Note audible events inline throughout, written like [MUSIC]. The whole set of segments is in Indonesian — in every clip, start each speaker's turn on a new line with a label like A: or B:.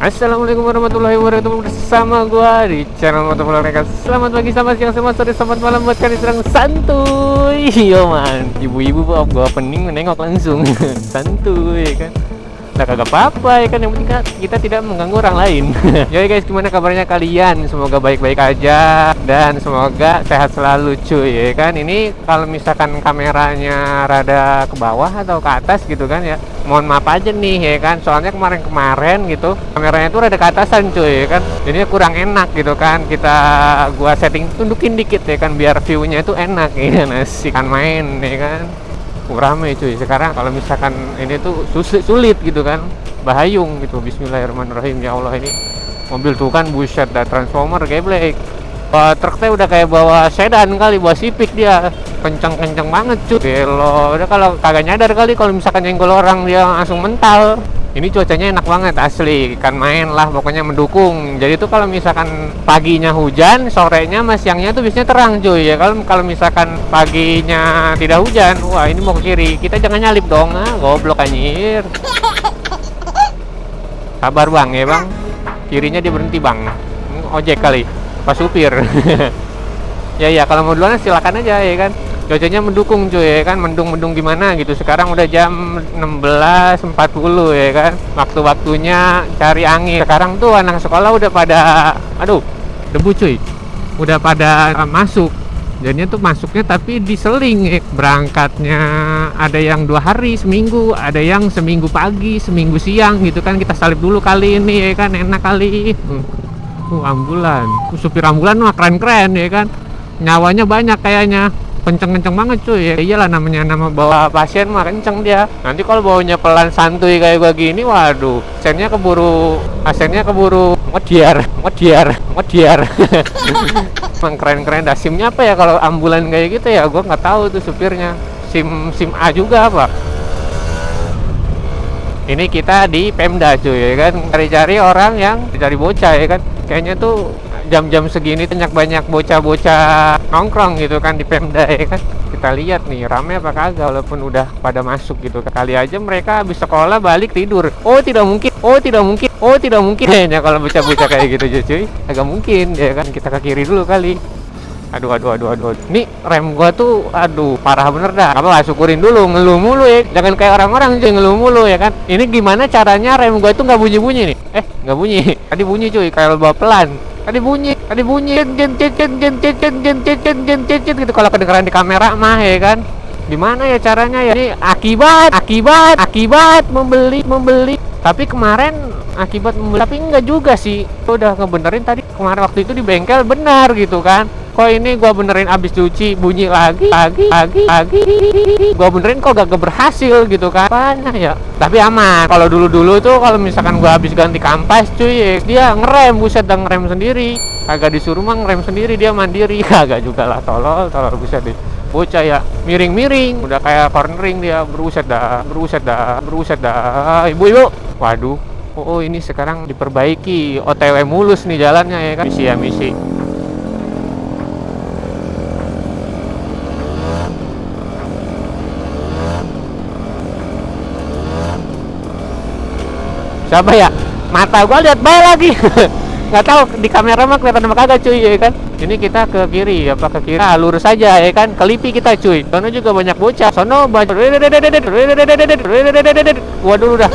A: Assalamualaikum warahmatullahi wabarakatuh. Bersama gua di channel Motovlog Mereka Selamat pagi, selamat siang, selamat sore, selamat malam Buat kalian sedang santuy. [LAUGHS] Yo man. Ibu-ibu gua pening menengok langsung. [LAUGHS] Santuy kan? Nah kagak apa-apa ya kan? Yang penting kan kita tidak mengganggu orang lain. [LAUGHS] Yoi guys gimana kabarnya kalian? Semoga baik-baik aja Dan semoga sehat selalu cuy ya kan? Ini kalau misalkan kameranya rada ke bawah atau ke atas gitu kan ya Mohon maaf aja nih ya kan? Soalnya kemarin-kemarin gitu Kameranya tuh rada ke atasan cuy ya kan? Jadinya kurang enak gitu kan Kita gua setting tundukin dikit ya kan? Biar viewnya itu enak [LAUGHS] ya kan? Asik kan main ya kan? Rame cuy. Sekarang kalau misalkan ini tuh sulit, sulit gitu kan? Bahayung gitu. Bismillahirrahmanirrahim. Ya Allah ini mobil tuh kan buset dah transformer geblek. Uh, truknya udah kayak bawa sedan kali bawa sipik dia kenceng-kenceng banget cuy Gelo. Udah kalau kagak nyadar kali kalau misalkan nyenggol orang dia langsung mental. Ini cuacanya enak banget asli. Kan main lah pokoknya mendukung. Jadi tuh kalau misalkan paginya hujan sorenya sama siangnya tuh biasanya terang cuy. Ya kalau kalau misalkan paginya tidak hujan wah ini mau ke kiri. Kita jangan nyalip dong. Ah goblok anjir. Sabar bang ya bang. Kirinya dia berhenti bang ojek kali pas supir. [LAUGHS] Ya ya kalau mau duluan silakan aja ya kan cuacanya mendukung cuy ya kan? Mendung-mendung gimana gitu. Sekarang udah jam 16.40 ya kan? Waktu-waktunya cari angin. Sekarang tuh anak sekolah udah pada aduh debu cuy. Udah pada masuk. Jadinya tuh masuknya tapi diseling ya. berangkatnya ada yang dua hari seminggu ada yang seminggu pagi seminggu siang gitu kan. Kita salib dulu kali ini ya kan? Enak kali. Uh, uh ambulan. Supir ambulan mah keren-keren ya kan? Nyawanya banyak kayaknya kenceng-kenceng banget cuy. Ya iyalah namanya nama bawa pasien mah kenceng dia. Nanti kalau bawanya pelan santuy kayak gua gini waduh. Asennya keburu asennya keburu ngediar ngediar ngediar [LAUGHS] emang keren-keren dah. Simnya apa ya kalau ambulan kayak gitu ya? Gua nggak tahu tuh supirnya. Sim sim A juga apa? Ini kita di Pemda cuy ya kan? Cari-cari orang yang cari bocah ya kan? Kayaknya tuh jam-jam segini banyak-banyak bocah-bocah nongkrong gitu kan di Pemda ya kan? Kita lihat nih rame apa kagak walaupun udah pada masuk gitu. Kali aja mereka habis sekolah balik tidur. Oh tidak mungkin. Oh tidak mungkin. Oh tidak mungkin. [LAUGHS] Kayaknya kalau bocah-bocah kayak gitu cuy agak mungkin ya kan? Kita ke kiri dulu kali. Aduh aduh aduh aduh ini rem gua tuh aduh parah bener dah. Apa lah syukurin dulu ngeluh mulu ya? Jangan kayak orang-orang cuy ngeluh mulu ya kan? Ini gimana caranya rem gua tuh nggak bunyi bunyi nih? Eh nggak bunyi. [LAUGHS] Tadi bunyi cuy kayak bawa pelan tadi bunyi tadi bunyi jen jen jen jen jen jen jen jen jen jen jen jen gitu kalau kedengeran di kamera mah ya kan gimana ya caranya ya ini akibat akibat akibat membeli membeli tapi kemarin akibat membeli tapi enggak juga sih udah ngebenerin tadi kemarin waktu itu di bengkel benar gitu kan kok ini gua benerin abis cuci bunyi lagi lagi lagi lagi. Gua benerin kok gak berhasil gitu kan. Banyak ya? Tapi aman. Kalau dulu dulu tuh kalau misalkan gua habis ganti kampas cuy dia ngerem. Buset dan ngerem sendiri. Agak disuruh mah ngerem sendiri dia mandiri. [LAUGHS] Kagak juga lah tolol tolol buset deh. Bocah ya miring-miring. Udah kayak cornering dia beruset dah beruset dah beruset dah. Ibu-ibu. Waduh. Oh, oh ini sekarang diperbaiki OTW mulus nih jalannya ya kan? Misi ya misi siapa ya? Mata gua lihat baik lagi. [LAUGHS] Nggak tahu di kamera mah kelihatan apa kagak cuy ya kan? Ini kita ke kiri apa ke kiri? Nah, lurus saja ya kan? Kelipi kita cuy. Sono juga banyak bocah. Sono banyak waduh udah.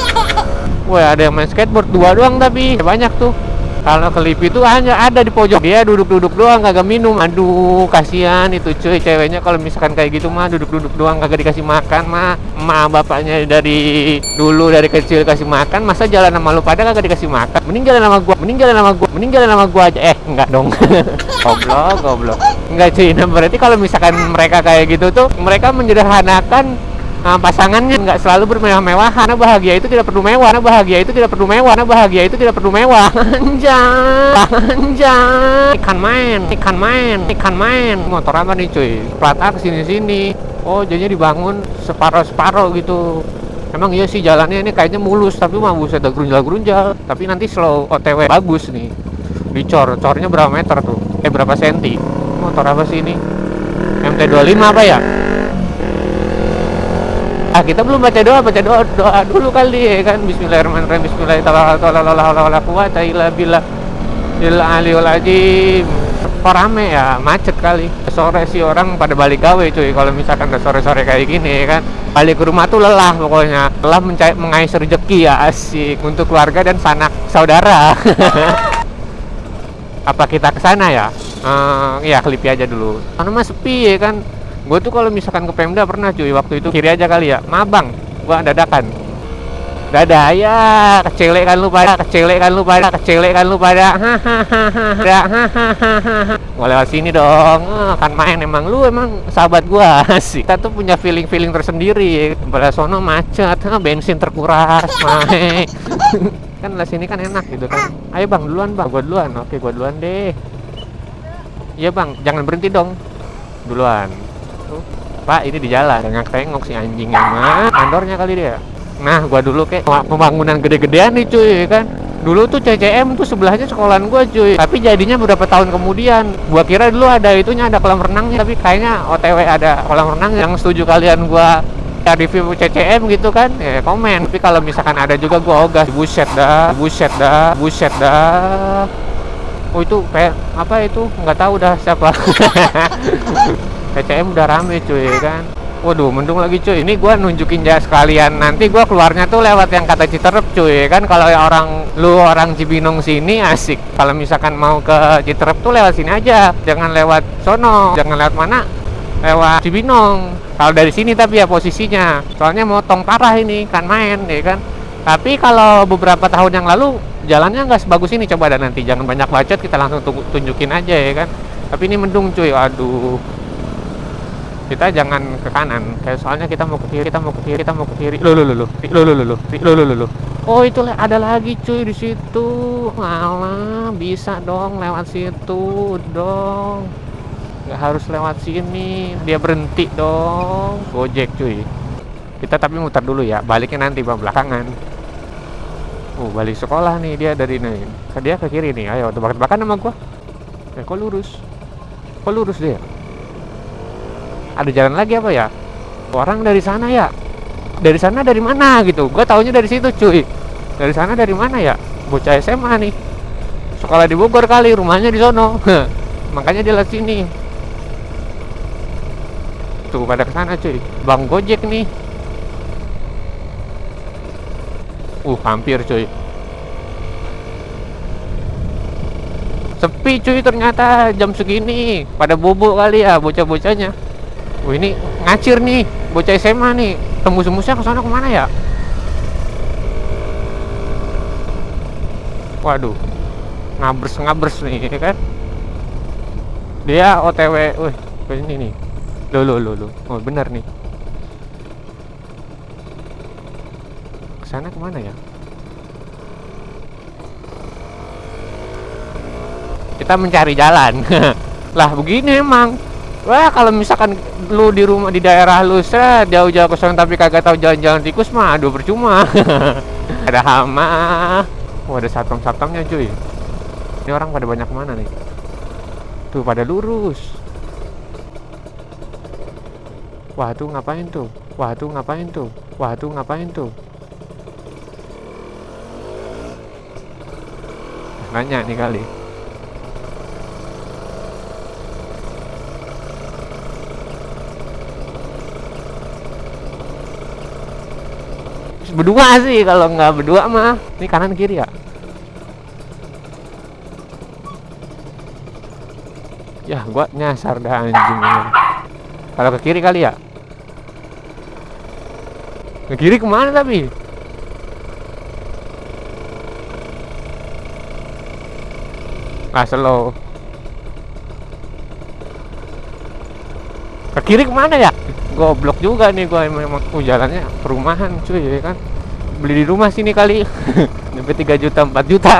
A: Wah ada yang main skateboard. Dua doang tapi banyak tuh kalau kelip itu hanya ada di pojok. Dia duduk-duduk doang kagak minum. Aduh kasihan itu cuy. Ceweknya kalau misalkan kayak gitu mah duduk-duduk doang kagak dikasih makan mah. Emak bapaknya dari dulu dari kecil kasih makan masa jalan sama lu pada kagak dikasih makan? Mending jalan sama gua mending jalan sama gua mending jalan sama gua aja. Eh enggak dong. [LAUGHS] Goblok goblok. Enggak cuy. Nah berarti kalau misalkan mereka kayak gitu tuh mereka menyederhanakan nah, pasangannya nggak selalu bermewah-mewah karena bahagia itu tidak perlu mewah karena bahagia itu tidak perlu mewah karena bahagia itu tidak perlu mewah. [LAUGHS] Anjay anjay. Ikan main ikan main ikan main. Motor apa nih cuy? Plat A ke sini sini. Oh jadinya dibangun separuh gitu. Emang iya sih jalannya ini kayaknya mulus tapi mah buset ada gerunjal-gerunjal. Tapi nanti slow OTW bagus nih. Dicor cornya berapa meter tuh? Eh berapa senti? Motor apa sih ini? MT25 apa ya ah kita belum baca doa baca doa doa dulu kali ya kan? Bismillahirrahmanirrahim Bismillahirrahmanirrahim. Kok rame ya macet kali. Sore sih orang pada balik gawe cuy kalau misalkan udah sore-sore kayak gini kan? Balik ke rumah tuh lelah pokoknya. Lelah mencari mengais rezeki ya asik. Untuk keluarga dan sanak saudara. [LAUGHS] Apa kita ke sana ya? Uh, ya klipi aja dulu. Karena mah sepi ya kan gue tuh kalau misalkan ke Pemda pernah cuy. Waktu itu kiri aja kali ya. Mabang. Gua dadakan. Dadah ya kecelek kan lu pada kecelek kan lu pada kecelek kan lu pada. Hahaha. [LAUGHS] Mau lewat sini dong. Oh, kan main emang. Lu emang sahabat gua. [LAUGHS] Sih kita tuh punya feeling feeling tersendiri. Pada sono macet. Ha, bensin terkuras [LAUGHS] main. Kan lah sini kan enak gitu kan. Ayo bang duluan bang. Gua duluan. Oke gua duluan deh. Iya bang. Jangan berhenti dong. Duluan pak ini di jalan. Tengok tengok si anjing emang kantornya kali dia. Nah, gua dulu kayak pembangunan gede-gedean nih cuy kan. Dulu tuh CCM tuh sebelahnya sekolahan gua cuy. Tapi jadinya beberapa tahun kemudian. Gua kira dulu ada itunya ada kolam renangnya, tapi kayaknya OTW ada kolam renang yang setuju kalian gua ya review CCM gitu kan? Ya komen. Tapi kalau misalkan ada juga gua ogah buset dah buset dah buset dah. Oh itu kayak apa itu? Nggak tahu dah siapa [LAUGHS] CCM udah rame cuy kan Waduh, mendung lagi cuy. Ini gua nunjukin ya sekalian. Nanti gua keluarnya tuh lewat yang kata Citerep cuy. Kan kalau orang lu orang Cibinong sini asik. Kalau misalkan mau ke Citerep tuh lewat sini aja. Jangan lewat sono. Jangan lewat mana? Lewat Cibinong. Kalau dari sini tapi ya posisinya. Soalnya motong parah ini kan main ya kan. Tapi kalau beberapa tahun yang lalu jalannya nggak sebagus ini coba dan nanti jangan banyak bacot kita langsung tunjukin aja ya kan. Tapi ini mendung cuy. Aduh kita jangan ke kanan. Kayak soalnya kita mau ke kiri kita mau ke kiri kita mau ke kiri. Lo lo lo lo lo lo lo lo lo oh itu ada lagi cuy di situ. Malah bisa dong lewat situ dong. Nggak harus lewat sini. Dia berhenti dong. Gojek cuy. Kita tapi muter dulu ya. Baliknya nanti bang belakangan. Oh balik sekolah nih dia dari nih. Dia ke kiri nih. Ayo tebak-tebakan sama gua. Eh kok lurus? Kok lurus dia ada jalan lagi apa ya? Orang dari sana ya? Dari sana dari mana gitu? Gue taunya dari situ cuy. Dari sana dari mana ya? Bocah SMA nih. Sekolah di Bogor kali rumahnya di sono. [LAUGHS] Makanya dia lewat sini. Tuh pada ke sana cuy. Bang gojek nih. Uh hampir cuy. Sepi cuy ternyata jam segini. Pada bobo kali ya bocah-bocahnya Wah ini ngacir nih, bocah SMA nih. Tembus-tembusnya ke sana ke mana ya? Waduh, ngabers-ngabers nih, ya kan? Dia OTW, wih, ke sini nih. Lo lo lo lo, oh benar nih. Ke sana ke mana ya? Kita mencari jalan. [LAUGHS] lah begini emang Wah kalau misalkan lu di rumah di daerah lu set jauh-jauh ke sana tapi kagak tahu jalan-jalan tikus mah aduh percuma. [LAUGHS] ada hama. Oh ada satpam-satpamnya cuy. Ini orang pada banyak mana nih? Tuh pada lurus. Wah tuh ngapain tuh? Wah tuh ngapain tuh? Wah tuh ngapain tuh? Nanya nih kali. Berdua sih kalau nggak berdua mah ini kanan kiri ya. Ya gua nyasar dah anjing kalau ke kiri kali ya? Ke kiri ke mana tapi? Ah slow ke kiri ke mana ya? Goblok juga nih gua emang oh, jalannya perumahan cuy ya kan? Beli di rumah sini kali. [LAUGHS] Nyampe 3 juta 4 juta.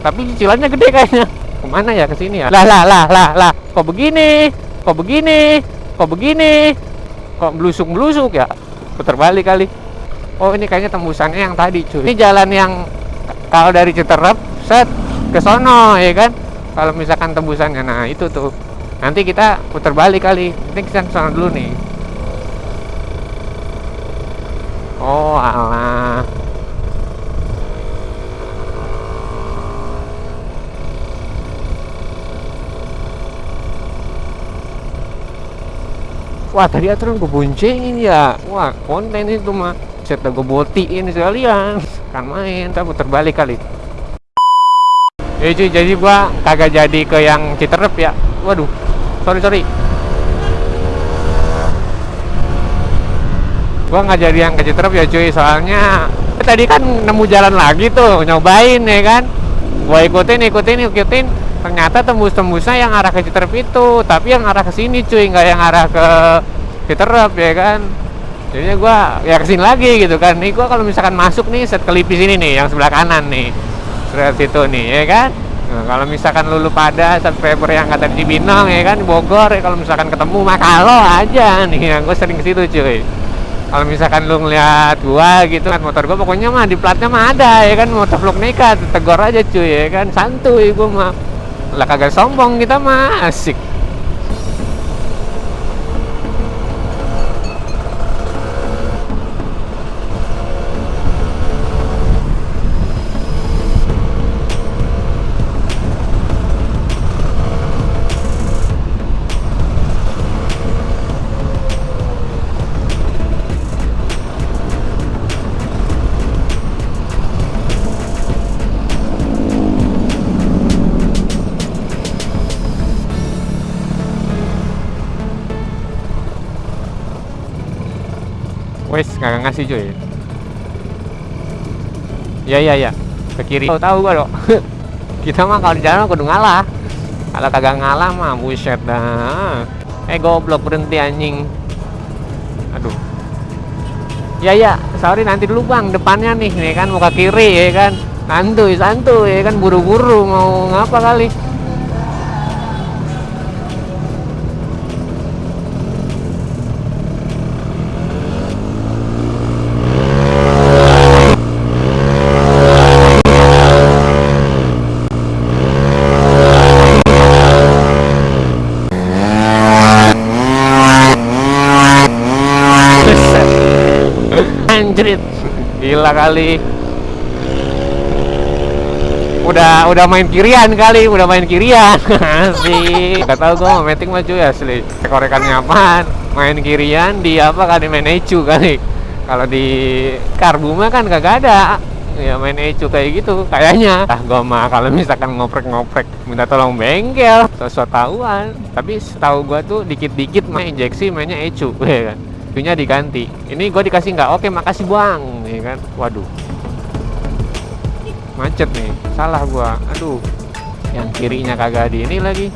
A: Tapi cicilannya gede kayaknya. Ke mana ya? Ke sini ya? Lah lah lah lah lah. Kok begini? Kok begini? Kok begini? Kok belusuk belusuk ya? Putar balik kali. Oh ini kayaknya tembusannya yang tadi cuy. Ini jalan yang kalau dari Citerep set ke sono ya kan? Kalau misalkan tembusannya. Nah itu tuh nanti kita putar balik kali. Ini kita ke sana dulu nih. Oh alah. Wah tadi aturan gue boncengin ya. Wah konten itu mah Set gue botiin sekalian. Kan main Tapi terbalik kali. Ya cuy jadi gua kagak jadi ke yang Citerep ya. Waduh Sorry sorry. Gua nggak jadi yang ke Citerep ya cuy. Soalnya Tadi kan nemu jalan lagi tuh Nyobain ya kan? Gua ikutin ikutin ikutin. Ternyata tembus-tembusnya yang arah ke Citerep itu tapi yang arah ke sini cuy. Nggak yang arah ke Citerep ya kan? Jadinya gua ya ke sini lagi gitu kan. Nih gua kalau misalkan masuk nih set kelipis ini nih yang sebelah kanan nih. Sebelah situ nih ya kan nah, kalau misalkan lulu pada sampai yang kata di Binong ya kan Bogor ya kalau misalkan ketemu mah kalau aja nih yang gue sering ke situ cuy. Kalau misalkan lu ngeliat gua gitu kan motor gua pokoknya mah di platnya mah ada ya kan motor vlog nekat tegor aja cuy ya kan santuy gua mah. Lah kagak sombong kita mah asik Wes nggak ngasih cuy. Ya ya ya. Ke kiri. Tahu tahu gua dong. [LAUGHS] Kita mah kalau di jalan kudu ngalah. Kalau kagak ngalah mah buset dah. Eh goblok berhenti anjing. Aduh. Ya ya, sorry nanti dulu bang depannya nih, nih kan muka kiri ya kan. Santuy santuy ya kan buru-buru mau ngapa kali. anjrit kali. Udah udah main kirian kali udah main kirian. [LAUGHS] Sih gak tau gue mau meeting mah cuy asli. Korekannya apaan? Main kirian di apa di main ecu kali. Kalau di karbu mah kan kagak ada. Ya main ecu kayak gitu kayaknya. Ah gue mah kalau misalkan ngoprek-ngoprek minta tolong bengkel. Sosok tahuan tapi setahu gue tuh dikit-dikit main injeksi mainnya ecu [LAUGHS] ya kan? Itunya diganti. Ini gue dikasih nggak? Oke makasih buang nih kan. Waduh. Macet nih. Salah gua. Aduh. Yang kirinya kagak di ini lagi.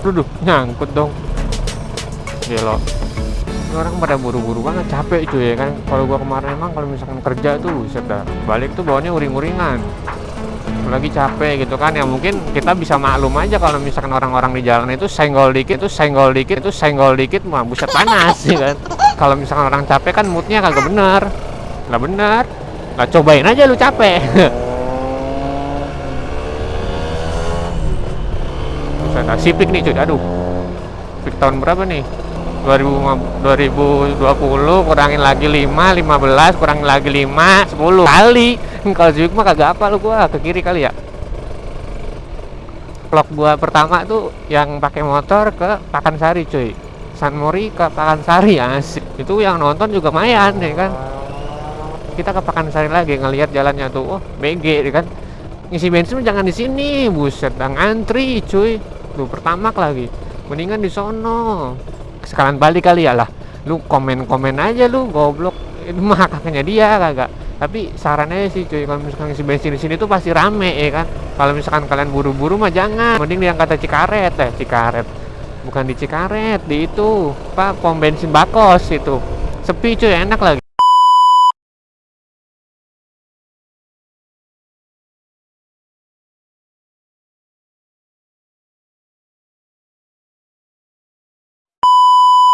A: Duduh, nyangkut dong. Gelo orang pada buru-buru banget, capek cuy ya kan? Kalau gua kemarin emang kalau misalkan kerja tuh dah, balik tuh bawanya uring-uringan lagi capek gitu kan ya mungkin kita bisa maklum aja kalau misalkan orang-orang di jalan itu senggol dikit itu senggol dikit itu senggol dikit mah buset panas sih kan. Kalau misalkan orang capek kan moodnya kagak bener. Nggak bener. Nggak cobain aja lu capek. [LAUGHS] Sipik nih cuy. Aduh. Sipik tahun berapa nih 2020 kurangin lagi 5 15 kurangin lagi 5 10 kali. Kalau Civic mah kagak apa lu gua ke kiri kali ya. Vlog gua pertama tuh yang pakai motor ke Pakansari cuy. San Mori ke Pakansari asik. Itu yang nonton juga mayan ya kan? Kita ke Pakansari lagi ngelihat jalannya tuh oh BG ya kan? Ngisi bensin jangan di sini buset dan antri cuy. Tuh pertama lagi. Mendingan di sono sekalian balik kali ya lah. Lu komen-komen aja lu goblok. Itu mah kakaknya dia kagak. Tapi sarannya sih cuy. Kalau misalkan isi bensin di sini tuh pasti rame ya kan? Kalau misalkan kalian buru-buru mah jangan. Mending yang kata Cikaret eh Cikaret. Bukan di Cikaret di itu apa pom bensin Bakos itu. Sepi cuy. Enak lagi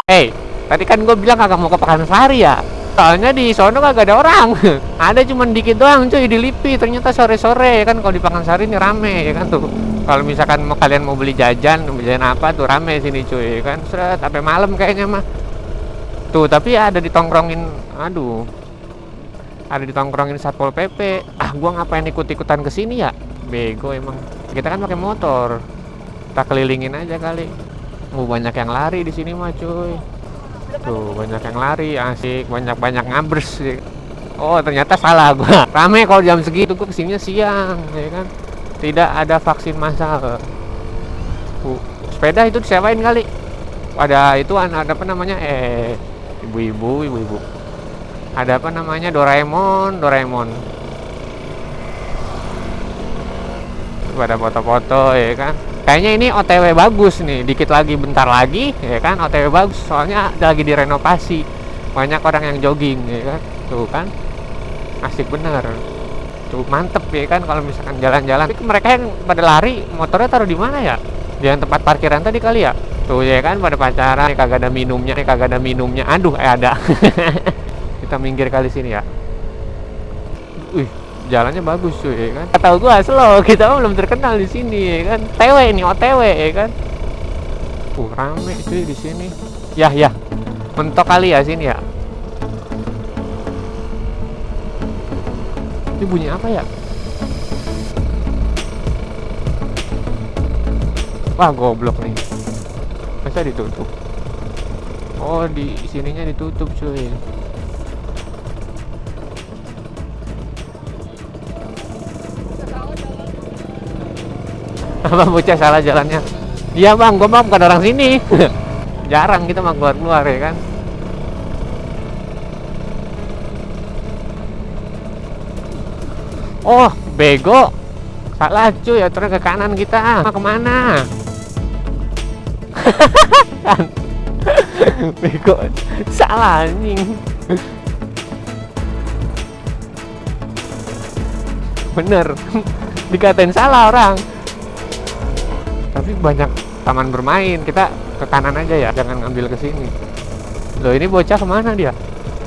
A: Hey, tadi kan gue bilang kagak mau ke Pakansari ya. Soalnya di sono kagak ada orang. [LAUGHS] ada cuman dikit doang cuy di Lipi. Ternyata sore-sore ya kan? Kalau di Pakansari ini rame ya kan tuh. kalau misalkan mau kalian mau beli jajan jajan apa tuh rame sini cuy kan? Seret sampai malam kayaknya mah. Tuh tapi ada ditongkrongin aduh. Ada ditongkrongin satpol pp ah gua ngapain ikut ikutan ke sini ya? Bego emang. Kita kan pakai motor. Kita kelilingin aja kali mau banyak yang lari di sini mah cuy. Tuh banyak yang lari asik. Banyak banyak ngabers sih oh ternyata salah gua. [LAUGHS] Rame kalau jam segitu gua ke sini siang ya kan? Tidak ada vaksin massal. Uh, sepeda itu disewain kali. Ada itu ada apa namanya? Eh ibu-ibu ibu-ibu. Ada apa namanya? Doraemon Doraemon. Pada foto-foto ya kan kayaknya ini OTW bagus nih dikit lagi bentar lagi ya kan OTW bagus soalnya lagi direnovasi. Banyak orang yang jogging ya kan. Tuh kan asik bener. Tuh mantep ya kan kalau misalkan jalan-jalan. Mereka yang pada lari motornya taruh di mana ya? Di tempat parkiran tadi kali ya? Tuh ya kan pada pacaran nih kagak ada minumnya nih kagak ada minumnya. Aduh eh ada. [LAUGHS] Kita minggir kali sini ya. Wih jalannya bagus cuy ya kan? Tahu gua slow. Kita mah belum terkenal di sini ya kan? TW ini OTW ya kan? Uh rame cuy di sini. Ya ya mentok kali ya sini ya? Ini bunyi apa ya? Wah goblok nih. Masa ditutup? Oh di sininya ditutup cuy apa bocah salah jalannya. Iya bang gua mah bukan orang sini. [LAUGHS] Jarang kita mah keluar keluar ya kan? Oh bego. Salah cuy terus ke kanan kita. Mau ke mana? [LAUGHS] Bego. Salah anjing. Bener. [LAUGHS] Dikatain salah orang tapi banyak taman bermain. Kita ke kanan aja ya jangan ngambil ke sini. Loh ini bocah ke mana dia?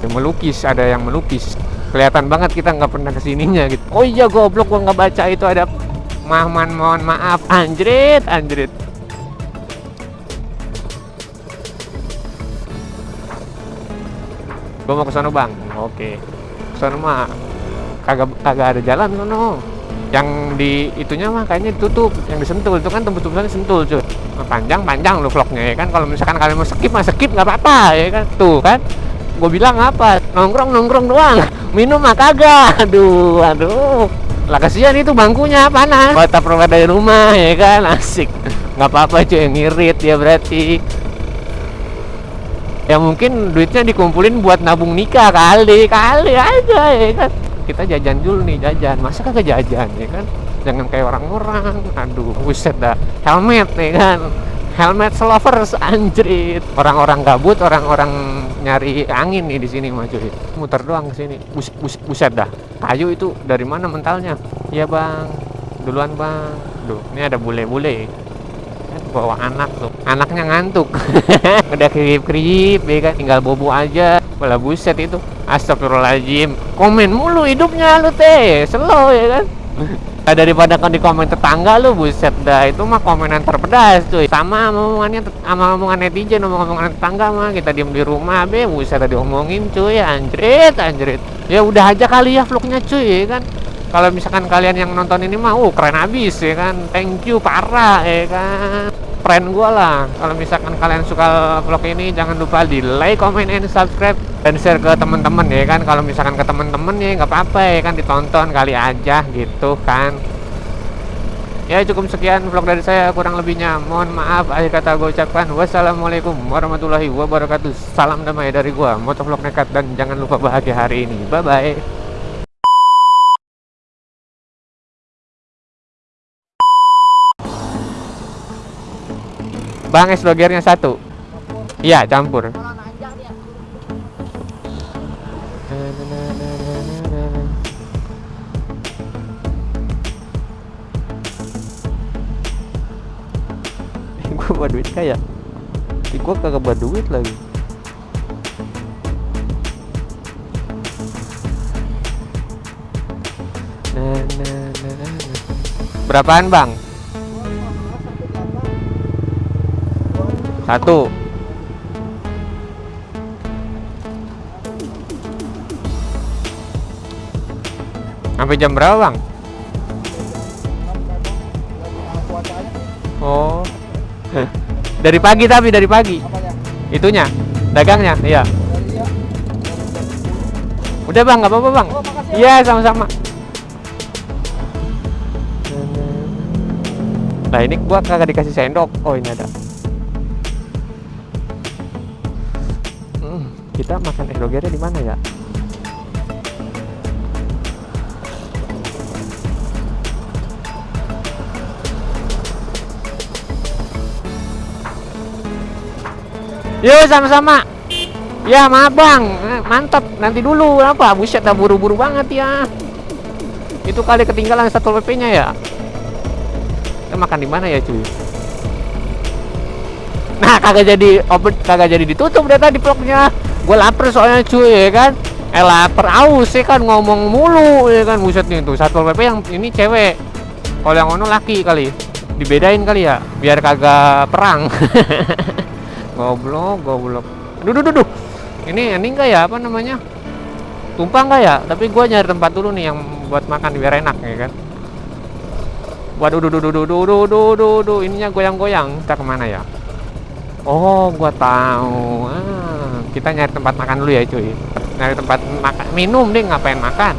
A: Yang melukis ada yang melukis. Kelihatan banget kita nggak pernah ke sininya gitu. Oh iya goblok gua nggak baca itu ada mahman mohon maaf. Anjrit anjrit. Gua mau ke sana bang. Oke. Ke sana mah kagak kagak ada jalan sono yang di itunya mah kayaknya ditutup yang disentul. Itu kan tembus tembusannya sentul cuy panjang panjang lo vlognya ya kan? Kalau misalkan kalian mau skip mah skip nggak apa-apa ya kan? Tuh kan? Gue bilang apa? Nongkrong nongkrong doang. Minum mah kagak. Aduh aduh. Lah kasihan itu bangkunya panas. Buat taruh dari rumah ya kan? Asik. Nggak apa-apa cuy ngirit ya berarti. Ya mungkin duitnya dikumpulin buat nabung nikah kali kali aja ya kan kita jajan dulu nih jajan. Masa kagak jajan ya kan? Jangan kayak orang-orang. Aduh buset dah. Helmet ya kan? Helmet lovers anjrit. Orang-orang gabut orang-orang nyari angin nih di sini mah cuy muter doang ke sini. Bus, bus, buset dah. Kayu itu dari mana mentalnya? Ya bang. Duluan bang. Duh, ini ada bule-bule bawa anak tuh. Anaknya ngantuk. [LAUGHS] Udah kerip-kerip ya kan? Tinggal bobo aja. Walah buset itu. Astagfirullahaladzim. Komen mulu hidupnya lu teh Slow ya kan? [LAUGHS] Daripada kan di komen tetangga lu Buset dah. Itu mah komenan terpedas cuy. Sama omongannya Sama omongan netizen Omongan tetangga mah. Kita diem di rumah be. Buset dah diomongin cuy. Anjrit Anjrit. Ya udah aja kali ya vlognya cuy ya kan? Kalau misalkan kalian yang nonton ini mah uh keren abis ya kan? Thank you parah ya kan friend gue lah. Kalau misalkan kalian suka vlog ini jangan lupa di like comment and subscribe. Dan share ke teman-teman ya kan. Kalau misalkan ke teman-teman ya nggak apa-apa ya kan. Ditonton kali aja gitu kan. Ya cukup sekian vlog dari saya. Kurang lebihnya mohon maaf. Akhir kata gue ucapkan wassalamualaikum warahmatullahi wabarakatuh. Salam damai dari gue motovlog nekat dan jangan lupa bahagia hari ini. Bye bye Bang es logernya satu. Iya, campur. [LAUGHS] gue buat duit kayak gue kagak buat duit lagi berapaan bang Satu. Sampai jam berapa, Bang? Oh. [LAUGHS] dari pagi tapi dari pagi. Itunya, dagangnya, iya. Udah bang, nggak apa-apa bang. Iya sama-sama. Nah ini gua kagak dikasih sendok. Oh ini ada. Kita makan endogere di mana ya? Yuk sama-sama. Ya maaf bang, Eh, mantap. Nanti dulu apa? Buset dah buru-buru banget ya. Itu kali ketinggalan satu pp-nya ya. Kita makan di mana ya cuy? Nah kagak jadi open, kagak jadi ditutup deh tadi vlognya. Gue lapar soalnya cuy ya kan. Eh lapar aus ya kan? Ngomong mulu ya kan? Buset nih tuh satu pp yang ini cewek. Kalau yang ono laki kali. Dibedain kali ya biar kagak perang. [LAUGHS] goblok goblok. Duh, duh, ini ini enggak ya? Apa namanya? Tumpah enggak ya? Tapi gua nyari tempat dulu nih yang buat makan biar enak ya kan? Waduh duh duh duh duh duh duh duh duh duh. Ininya goyang-goyang. Kita ke mana ya oh gua tahu. Ah, kita nyari tempat makan dulu ya cuy. Nyari tempat makan minum deh ngapain makan?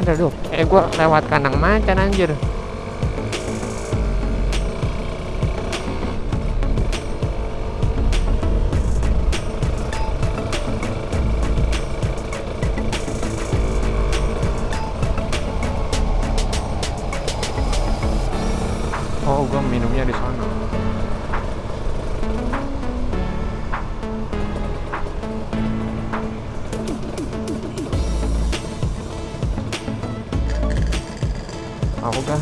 A: Ada tuh eh gua lewat kandang macan anjir Oh, gua minumnya di sana. Aku kan